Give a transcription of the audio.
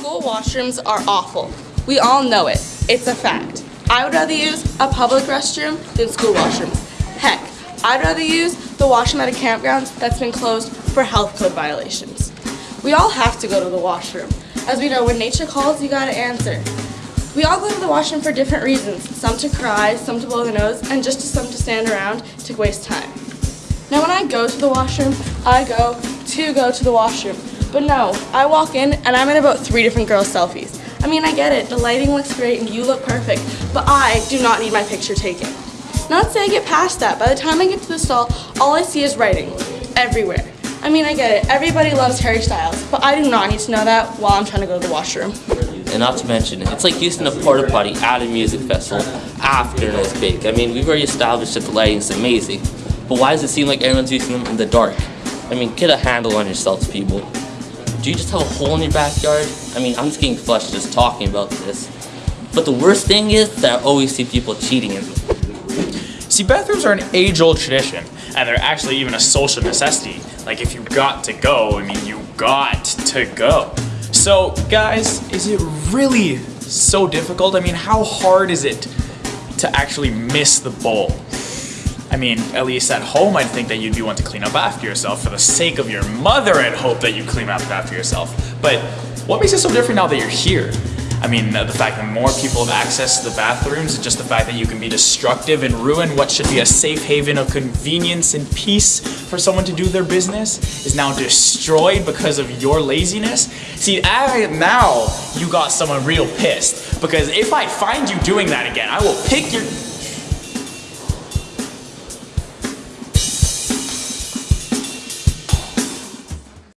School washrooms are awful. We all know it. It's a fact. I would rather use a public restroom than school washrooms. Heck, I'd rather use the washroom at a campground that's been closed for health code violations. We all have to go to the washroom. As we know, when nature calls, you gotta answer. We all go to the washroom for different reasons. Some to cry, some to blow the nose, and just some to stand around to waste time. Now when I go to the washroom, I go to go to the washroom. But no, I walk in and I'm in about three different girls' selfies. I mean, I get it, the lighting looks great and you look perfect, but I do not need my picture taken. Not to say I get past that, by the time I get to the stall, all I see is writing, everywhere. I mean, I get it, everybody loves Harry Styles, but I do not need to know that while I'm trying to go to the washroom. And not to mention, it's like using a porta potty at a music festival after it's big. I mean, we've already established that the lighting is amazing, but why does it seem like everyone's using them in the dark? I mean, get a handle on yourselves, people. Do you just have a hole in your backyard? I mean, I'm just getting flushed just talking about this. But the worst thing is that I always see people cheating in them. See, bathrooms are an age-old tradition, and they're actually even a social necessity. Like, if you got to go, I mean, you got to go. So, guys, is it really so difficult? I mean, how hard is it to actually miss the bowl? I mean, at least at home, I'd think that you'd be one to clean up after yourself. For the sake of your mother, I'd hope that you clean up after yourself. But what makes it so different now that you're here? I mean, the fact that more people have access to the bathrooms, just the fact that you can be destructive and ruin what should be a safe haven of convenience and peace for someone to do their business is now destroyed because of your laziness. See, I, now you got someone real pissed because if I find you doing that again, I will pick your